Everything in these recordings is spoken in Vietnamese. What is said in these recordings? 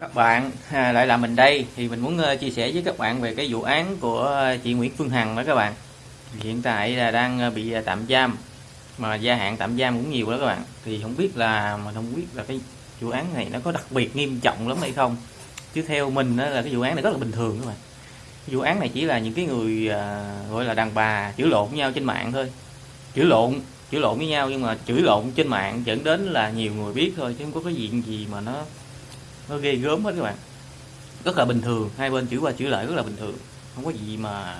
các bạn à, lại là mình đây. Thì mình muốn uh, chia sẻ với các bạn về cái vụ án của ờ, chị Nguyễn Phương Hằng đó các bạn. Hiện tại là đang ờ, bị tạm giam mà gia hạn tạm giam cũng nhiều đó các bạn. Thì không biết là mình không biết là cái vụ án này nó có đặc biệt nghiêm trọng lắm hay không. Chứ theo mình đó là cái vụ án này rất là bình thường các bạn. Vụ án này chỉ là những cái người gọi là đàn bà chửi lộn với nhau trên mạng thôi. Chửi lộn chửi lộn với nhau nhưng mà chửi lộn trên mạng dẫn đến là nhiều người biết thôi chứ không có cái gì gì mà nó nó ghê gớm hết các bạn. Rất là bình thường hai bên chữ qua chữ lại rất là bình thường. Không có gì mà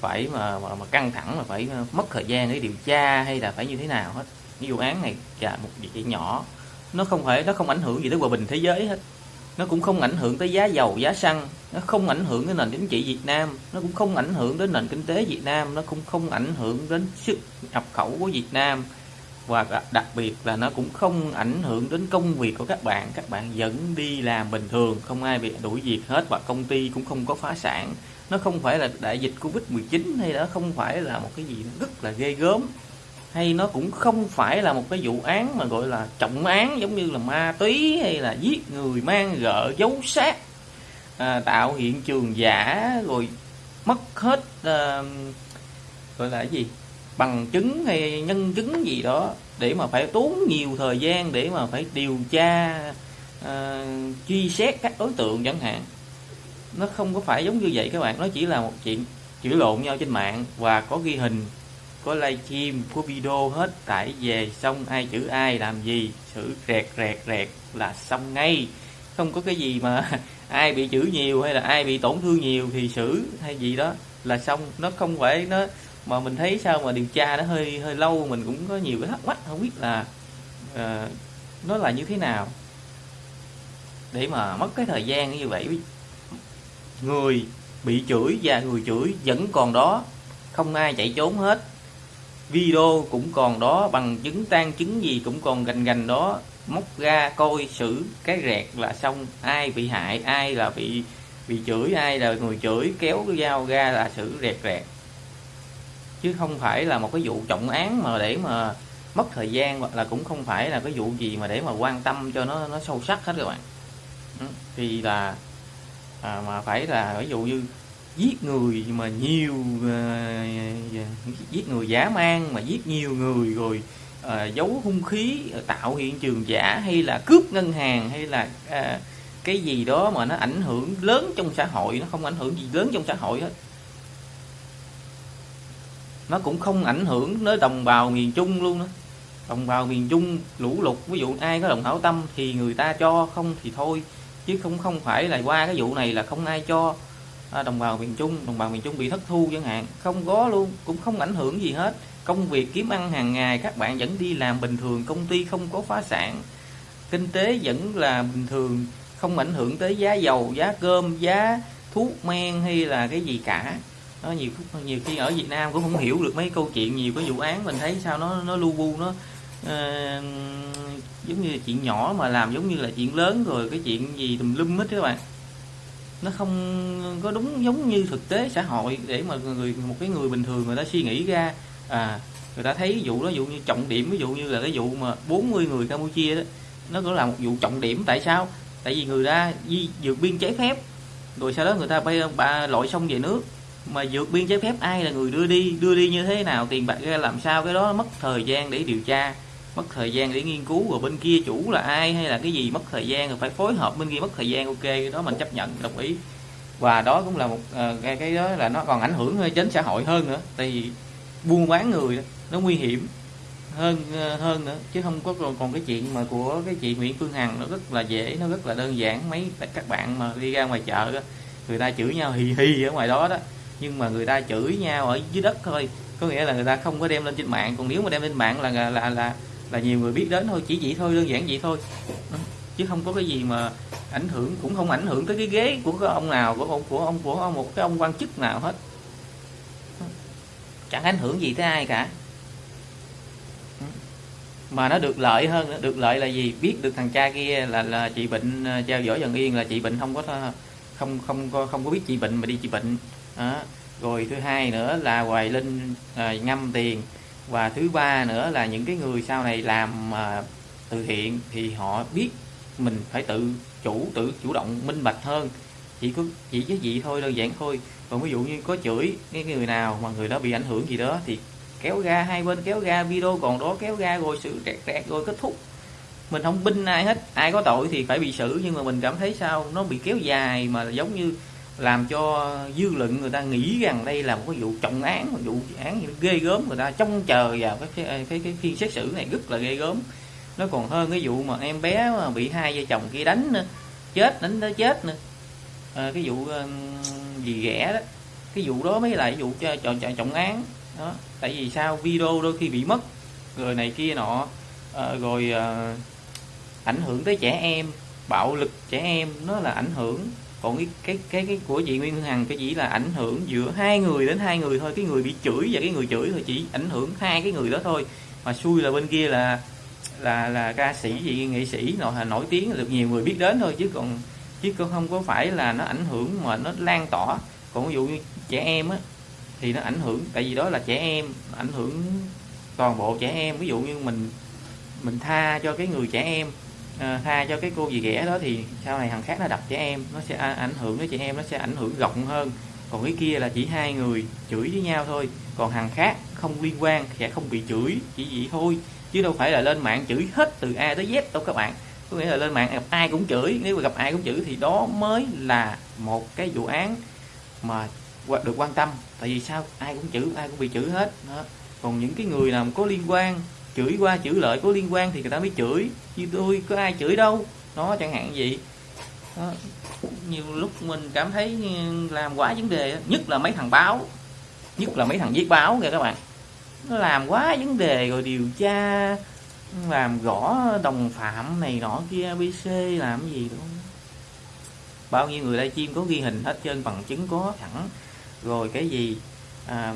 phải mà, mà, mà căng thẳng mà phải ờ, mất thời gian để điều tra hay là phải như thế nào hết. Cái vụ án này là một việc nhỏ. Nó không phải nó không ảnh hưởng gì tới hòa bình thế giới hết. Nó cũng không ảnh hưởng tới giá dầu giá xăng. Nó không ảnh hưởng đến nền chính trị Việt Nam. Nó cũng không ảnh hưởng đến nền kinh tế Việt Nam. Nó cũng không ảnh hưởng đến sức nhập khẩu của Việt Nam và đặc biệt là nó cũng không ảnh hưởng đến công việc của các bạn. Các bạn vẫn đi làm bình thường không ai bị đuổi việc hết và công ty cũng không có phá sản. Nó không phải là đại dịch covid 19 hay đó không phải là một cái gì rất là ghê gớm. Hay nó cũng không phải là một cái vụ án mà gọi là trọng án giống như là ma túy hay là giết người mang gợ giấu xác à, tạo hiện trường giả rồi mất hết à, gọi là cái gì? Bằng chứng hay nhân chứng gì đó để mà phải tốn nhiều thời gian để mà phải điều tra à, truy xét các đối tượng chẳng hạn. Nó không có phải giống như vậy các bạn nó chỉ là một chuyện chửi lộn nhau trên mạng và có ghi hình có livestream có video hết tải về xong ai chữ ai làm gì xử rẹt rẹt rẹt là xong ngay. Không có cái gì mà ai bị chữ nhiều hay là ai bị tổn thương nhiều thì xử hay gì đó là xong. Nó không phải nó mà mình thấy sao mà điều tra nó hơi hơi lâu mình cũng có nhiều cái thắc mắc không biết là uh, nó là như thế nào. Để mà mất cái thời gian như vậy người bị chửi và người chửi vẫn còn đó không ai chạy trốn hết. Video cũng còn đó bằng chứng tan chứng gì cũng còn gành gành đó móc ra coi xử cái rẹt là xong. Ai bị hại ai là bị bị chửi ai là người chửi kéo cái dao ra là xử rẹt rẹt chứ không phải là một cái vụ trọng án mà để mà mất thời gian hoặc là cũng không phải là cái vụ gì mà để mà quan tâm cho nó nó sâu sắc hết các bạn. Ừ, thì là à, mà phải là ví dụ như giết người mà nhiều uh, giết người giả mang mà giết nhiều người rồi uh, giấu hung khí tạo hiện trường giả hay là cướp ngân hàng hay là uh, cái gì đó mà nó ảnh hưởng lớn trong xã hội nó không ảnh hưởng gì lớn trong xã hội hết nó cũng không ảnh hưởng tới đồng bào miền Trung luôn đó đồng bào miền Trung lũ lụt ví dụ ai có lòng hảo tâm thì người ta cho không thì thôi. Chứ không không phải là qua cái vụ này là không ai cho à, đồng bào miền Trung đồng bào miền Trung bị thất thu chẳng hạn. Không có luôn cũng không ảnh hưởng gì hết. Công việc kiếm ăn hàng ngày các bạn vẫn đi làm bình thường công ty không có phá sản. Kinh tế vẫn là bình thường không ảnh hưởng tới giá dầu giá cơm giá thuốc men hay là cái gì cả nó nhiều nhiều khi ở Việt Nam cũng không hiểu được mấy câu chuyện nhiều cái vụ án mình thấy sao nó nó lu bu nó uh, giống như chuyện nhỏ mà làm giống như là chuyện lớn rồi cái chuyện gì tùm lum hết các bạn. Nó không có đúng giống như thực tế xã hội để mà người một cái người bình thường người ta suy nghĩ ra à người ta thấy vụ đó dụ như trọng điểm ví dụ như là cái vụ mà 40 người Campuchia đó nó cũng là một vụ trọng điểm tại sao? Tại vì người ta di vượt biên trái phép rồi sau đó người ta bay ba lội xong về nước mà vượt biên trái phép ai là người đưa đi? Đưa đi như thế nào? Tiền bạc ra làm sao? Cái đó mất thời gian để điều tra mất thời gian để nghiên cứu. Rồi bên kia chủ là ai hay là cái gì? Mất thời gian rồi phải phối hợp bên kia mất thời gian. Ok cái đó mình chấp nhận đồng ý. Và đó cũng là một ờ, cái cái đó là nó còn ảnh hưởng đến xã hội hơn nữa. Tại vì buôn bán người nó nguy hiểm hơn ờ, hơn nữa. Chứ không có còn, còn cái chuyện mà của cái chị Nguyễn Phương Hằng nó rất là dễ nó rất là đơn giản. Mấy các bạn mà đi ra ngoài chợ đó, người ta chửi nhau hì hì ở ngoài đó đó nhưng mà người ta chửi nhau ở dưới đất thôi. Có nghĩa là người ta không có đem lên trên mạng. Còn nếu mà đem lên mạng là là là là, là nhiều người biết đến thôi. Chỉ vậy thôi đơn giản vậy thôi. Chứ không có cái gì mà ảnh hưởng cũng không ảnh hưởng tới cái ghế của cái ông nào của ông của ông của ông một cái ông quan chức nào hết. Chẳng ảnh hưởng gì tới ai cả. Mà nó được lợi hơn được lợi là gì? Biết được thằng cha kia là là chị bệnh à, treo dõi dần yên là chị bệnh không có không không có không có biết chị bệnh mà đi chị bệnh đó. rồi thứ hai nữa là hoài linh à, ngâm tiền. Và thứ ba nữa là những cái người sau này làm à, từ thiện thì họ biết mình phải tự chủ tự chủ động minh bạch hơn. Chỉ có chỉ với gì thôi đơn giản thôi. Còn ví dụ như có chửi cái người nào mà người đó bị ảnh hưởng gì đó thì kéo ra hai bên kéo ra video còn đó kéo ra rồi sự rẹt rẹt rồi kết thúc. Mình không binh ai hết. Ai có tội thì phải bị xử. Nhưng mà mình cảm thấy sao? Nó bị kéo dài mà giống như làm cho dư luận người ta nghĩ rằng đây là một cái vụ trọng án một vụ án ghê gớm. Người ta trông chờ vào cái cái, cái, cái phiên xét xử này rất là ghê gớm. Nó còn hơn cái vụ mà em bé mà bị hai vợ chồng kia đánh nữa chết đánh tới chết nữa. À, cái vụ ờ, gì ghẻ đó. Cái vụ đó mới là vụ cho trọng, trọng án. Đó tại vì sao? Video đôi khi bị mất rồi này kia nọ. À, rồi à, ảnh hưởng tới trẻ em bạo lực trẻ em nó là ảnh hưởng còn cái cái cái, cái của chị Nguyên Hằng cái chỉ là ảnh hưởng giữa hai người đến hai người thôi. Cái người bị chửi và cái người chửi thôi chỉ ảnh hưởng hai cái người đó thôi. Mà xui là bên kia là là là ca sĩ gì nghệ sĩ nổi nổi tiếng được nhiều người biết đến thôi. Chứ còn chứ còn không có phải là nó ảnh hưởng mà nó lan tỏa. Còn ví dụ như trẻ em á thì nó ảnh hưởng tại vì đó là trẻ em ảnh hưởng toàn bộ trẻ em. Ví dụ như mình mình tha cho cái người trẻ em à, tha cho cái cô gì ghẻ đó thì sau này thằng khác nó đập trẻ em nó sẽ ảnh hưởng đến trẻ em nó sẽ ảnh hưởng rộng hơn. Còn cái kia là chỉ hai người chửi với nhau thôi. Còn thằng khác không liên quan sẽ không bị chửi chỉ vậy thôi. Chứ đâu phải là lên mạng chửi hết từ A tới Z đâu các bạn. Có nghĩa là lên mạng gặp ai cũng chửi nếu mà gặp ai cũng chửi thì đó mới là một cái vụ án mà được quan tâm. Tại vì sao? Ai cũng chửi ai cũng bị chửi hết. Đó. còn những cái người nào có liên quan chửi qua chửi lợi có liên quan thì người ta mới chửi. Chứ tôi có ai chửi đâu? Nó chẳng hạn gì. Đó. nhiều lúc mình cảm thấy làm quá vấn đề nhất là mấy thằng báo. Nhất là mấy thằng viết báo kìa các bạn. Nó làm quá vấn đề rồi điều tra làm rõ đồng phạm này nọ kia abc làm cái gì đâu. Bao nhiêu người livestream chim có ghi hình hết trơn bằng chứng có sẵn rồi cái gì à,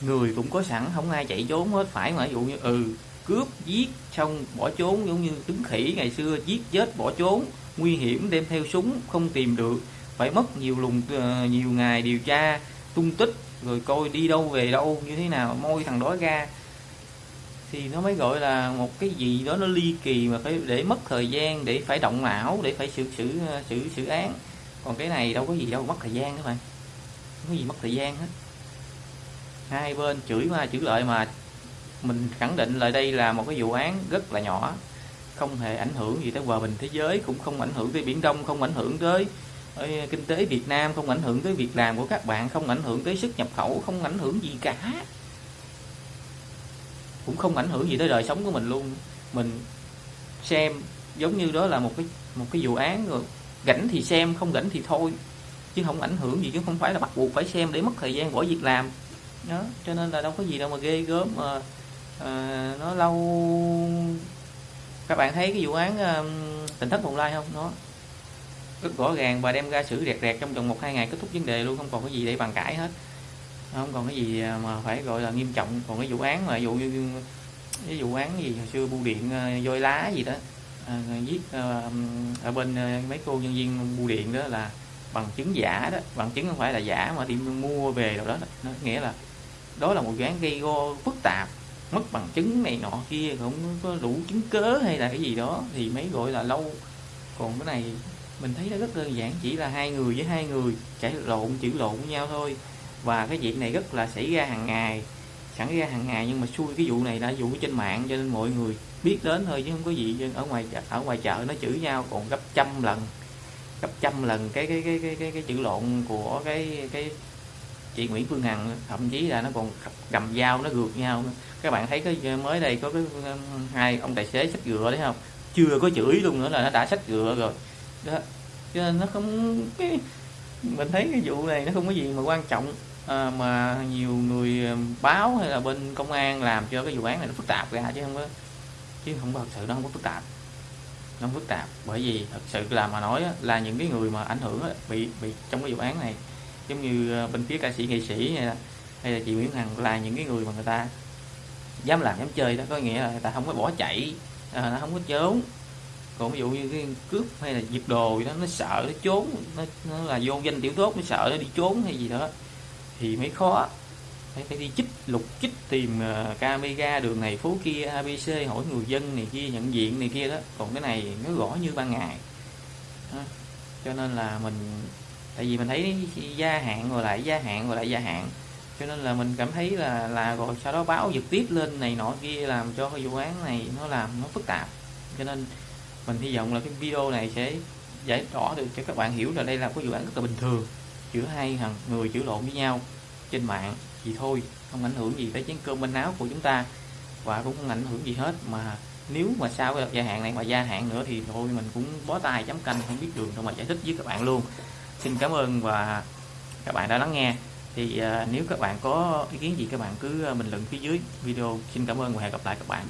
người cũng có sẵn, không ai chạy trốn hết, phải mà. Ví dụ như ừ cướp, giết, xong bỏ trốn, giống như tướng khỉ ngày xưa, giết, chết, bỏ trốn, nguy hiểm, đem theo súng, không tìm được. Phải mất nhiều lùng ờ, nhiều ngày điều tra, tung tích, rồi coi đi đâu về đâu, như thế nào môi thằng đó ra. Thì nó mới gọi là một cái gì đó nó ly kỳ mà phải để mất thời gian, để phải động não, để phải xử xử ờ, xử xử án. Còn cái này đâu có gì đâu, mất thời gian các bạn không có gì mất thời gian hết hai bên chửi qua chửi lợi mà mình khẳng định lại đây là một cái vụ án rất là nhỏ, không hề ảnh hưởng gì tới hòa bình thế giới, cũng không ảnh hưởng tới biển đông, không ảnh hưởng tới ờ, kinh tế Việt Nam, không ảnh hưởng tới việc làm của các bạn, không ảnh hưởng tới sức nhập khẩu, không ảnh hưởng gì cả. Cũng không ảnh hưởng gì tới đời sống của mình luôn. Mình xem giống như đó là một cái một cái vụ án rồi rảnh thì xem, không rảnh thì thôi. Chứ không ảnh hưởng gì, chứ không phải là bắt buộc phải xem để mất thời gian bỏ việc làm đó cho nên là đâu có gì đâu mà ghê gớm mà à, nó lâu. Các bạn thấy cái vụ án um, tỉnh thất bồng lai không? Nó rất rõ ràng và đem ra xử rẹt rẹt trong vòng một hai ngày kết thúc vấn đề luôn không còn cái gì để bàn cãi hết. Không còn cái gì mà phải gọi là nghiêm trọng. Còn cái vụ án mà dụ như cái vụ án gì hồi xưa bưu điện à, dôi lá gì đó à, giết à, ở bên à, mấy cô nhân viên bưu điện đó là bằng chứng giả đó. Bằng chứng không phải là giả mà đi mua về đâu đó. Nó nghĩa là đó là một dáng án gây go phức tạp mất bằng chứng này nọ kia không có đủ chứng cớ hay là cái gì đó. Thì mới gọi là lâu. Còn cái này mình thấy nó rất đơn giản chỉ là hai người với hai người cãi lộn chữ lộn với nhau thôi. Và cái việc này rất là xảy ra hàng ngày xảy ra hàng ngày nhưng mà xui cái vụ này là vụ trên mạng cho nên mọi người biết đến thôi chứ không có gì. Ở ngoài ở ngoài chợ nó chửi nhau còn gấp trăm lần gấp trăm lần cái cái cái cái cái, cái chữ lộn của cái cái chị Nguyễn Phương Hằng thậm chí là nó còn cầm dao nó gượt nhau các bạn thấy cái mới đây có cái hai ông tài xế xách gựa đấy không? Chưa có chửi luôn nữa là nó đã xách gựa rồi. Đó. Cho nên nó không cái mình thấy cái vụ này nó không có gì mà quan trọng à, mà nhiều người à, báo hay là bên công an làm cho cái vụ án này nó phức tạp ra chứ không có chứ không có thật sự nó không có phức tạp. Nó phức tạp bởi vì thật sự là mà nói là những cái người mà ảnh hưởng bị bị trong cái vụ án này giống như ờ, bên phía ca sĩ nghệ sĩ hay là, hay là chị Nguyễn Hằng là những cái người mà người ta dám làm dám chơi đó có nghĩa là người ta không có bỏ chạy à, nó không có trốn. Còn ví dụ như cái cướp hay là giật đồ gì đó nó sợ nó trốn nó, nó là vô danh tiểu tốt nó sợ nó đi trốn hay gì đó thì mới khó. Phải phải đi chích lục chích tìm uh, camera đường này phố kia abc hỏi người dân này kia nhận diện này kia đó. Còn cái này nó gõ như ban ngày. À, cho nên là mình tại vì mình thấy gia hạn rồi lại gia hạn rồi lại gia hạn. Cho nên là mình cảm thấy là là rồi sau đó báo trực tiếp lên này nọ kia làm cho cái vụ án này nó làm nó phức tạp. Cho nên mình hy vọng là cái video này sẽ giải tỏa được cho các bạn hiểu là đây là cái vụ án rất là bình thường, giữa hai thằng người chữ lộn với nhau trên mạng thì thôi, không ảnh hưởng gì tới chén cơm bên áo của chúng ta và cũng không ảnh hưởng gì hết. Mà nếu mà sau cái gia hạn này mà gia hạn nữa thì thôi, mình cũng bó tay chấm canh, không biết đường đâu mà giải thích với các bạn luôn xin cảm ơn và các bạn đã lắng nghe. Thì uh, nếu các bạn có ý kiến gì các bạn cứ à, bình luận phía dưới video. Xin cảm ơn và hẹn gặp lại các bạn.